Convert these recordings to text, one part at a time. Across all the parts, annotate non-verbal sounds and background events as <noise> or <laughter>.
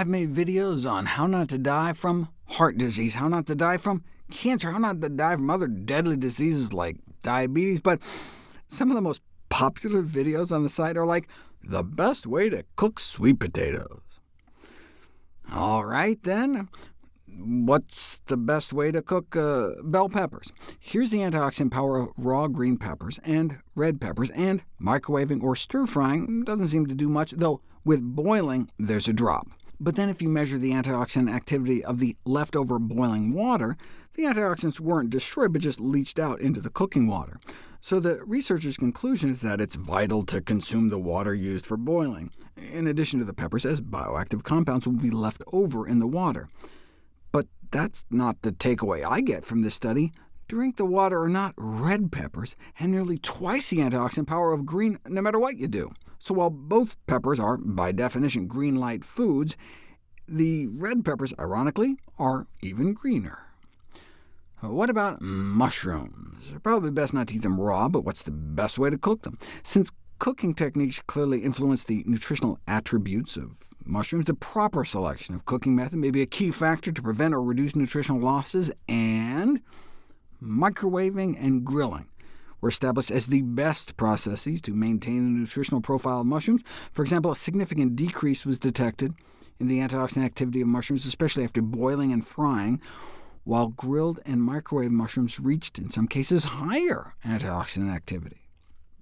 I've made videos on how not to die from heart disease, how not to die from cancer, how not to die from other deadly diseases like diabetes, but some of the most popular videos on the site are like, the best way to cook sweet potatoes. All right, then. What's the best way to cook uh, bell peppers? Here's the antioxidant power of raw green peppers and red peppers, and microwaving or stir-frying doesn't seem to do much, though with boiling there's a drop. But then if you measure the antioxidant activity of the leftover boiling water, the antioxidants weren't destroyed, but just leached out into the cooking water. So the researchers' conclusion is that it's vital to consume the water used for boiling, in addition to the peppers, as bioactive compounds will be left over in the water. But that's not the takeaway I get from this study. Drink the water or not, red peppers have nearly twice the antioxidant power of green, no matter what you do. So while both peppers are, by definition, green light foods, the red peppers, ironically, are even greener. What about mushrooms? Probably best not to eat them raw, but what's the best way to cook them? Since cooking techniques clearly influence the nutritional attributes of mushrooms, the proper selection of cooking method may be a key factor to prevent or reduce nutritional losses, and microwaving and grilling were established as the best processes to maintain the nutritional profile of mushrooms. For example, a significant decrease was detected in the antioxidant activity of mushrooms, especially after boiling and frying, while grilled and microwave mushrooms reached, in some cases, higher antioxidant activity.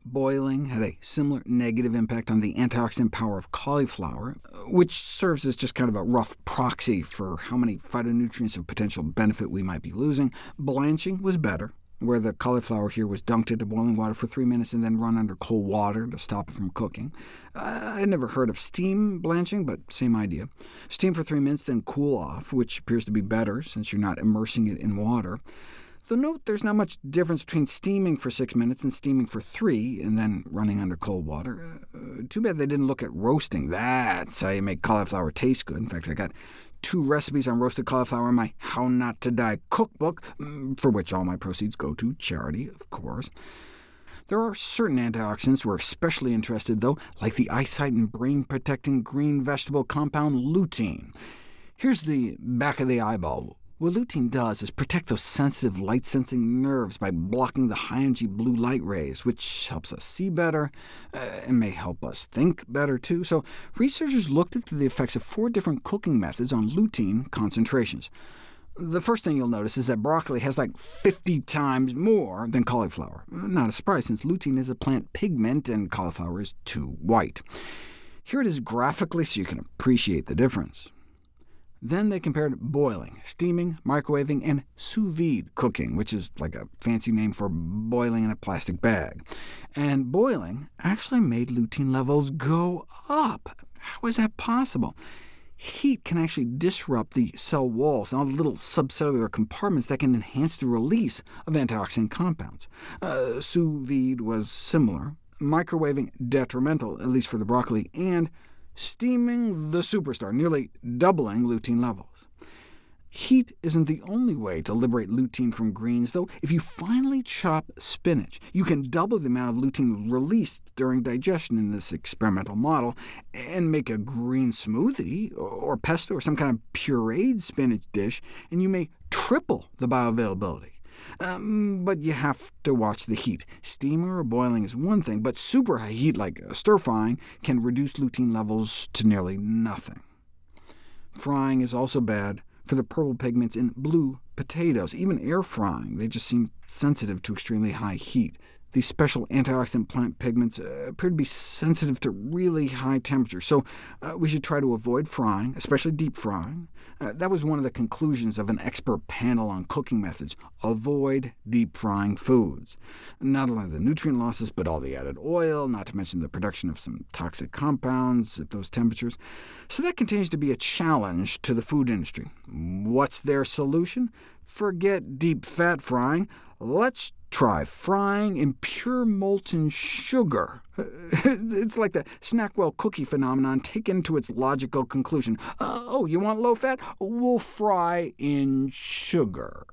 Boiling had a similar negative impact on the antioxidant power of cauliflower, which serves as just kind of a rough proxy for how many phytonutrients of potential benefit we might be losing. Blanching was better, where the cauliflower here was dunked into boiling water for three minutes and then run under cold water to stop it from cooking. Uh, I'd never heard of steam blanching, but same idea. Steam for three minutes, then cool off, which appears to be better since you're not immersing it in water. So note there's not much difference between steaming for six minutes and steaming for three, and then running under cold water. Uh, too bad they didn't look at roasting. That's how you make cauliflower taste good. In fact, I got two recipes on roasted cauliflower in my How Not to Die cookbook, mm, for which all my proceeds go to charity, of course. There are certain antioxidants we're especially interested, though, like the eyesight and brain-protecting green vegetable compound lutein. Here's the back of the eyeball. What lutein does is protect those sensitive light-sensing nerves by blocking the high-energy blue light rays, which helps us see better, uh, and may help us think better too. So researchers looked into the effects of four different cooking methods on lutein concentrations. The first thing you'll notice is that broccoli has like 50 times more than cauliflower. Not a surprise, since lutein is a plant pigment and cauliflower is too white. Here it is graphically so you can appreciate the difference. Then they compared boiling, steaming, microwaving, and sous vide cooking, which is like a fancy name for boiling in a plastic bag. And boiling actually made lutein levels go up. How is that possible? Heat can actually disrupt the cell walls and all the little subcellular compartments that can enhance the release of antioxidant compounds. Uh, sous vide was similar, microwaving detrimental, at least for the broccoli, and steaming the superstar, nearly doubling lutein levels. Heat isn't the only way to liberate lutein from greens, though. If you finely chop spinach, you can double the amount of lutein released during digestion in this experimental model, and make a green smoothie, or pesto, or some kind of pureed spinach dish, and you may triple the bioavailability. Um, but you have to watch the heat. Steaming or boiling is one thing, but super high heat, like stir-frying, can reduce lutein levels to nearly nothing. Frying is also bad for the purple pigments in blue potatoes. Even air frying, they just seem sensitive to extremely high heat. These special antioxidant plant pigments uh, appear to be sensitive to really high temperatures, so uh, we should try to avoid frying, especially deep frying. Uh, that was one of the conclusions of an expert panel on cooking methods. Avoid deep frying foods. Not only the nutrient losses, but all the added oil, not to mention the production of some toxic compounds at those temperatures. So that continues to be a challenge to the food industry. What's their solution? Forget deep fat frying. Let's Try frying in pure molten sugar. <laughs> it's like the Snackwell cookie phenomenon taken to its logical conclusion. Uh, oh, you want low fat? We'll fry in sugar.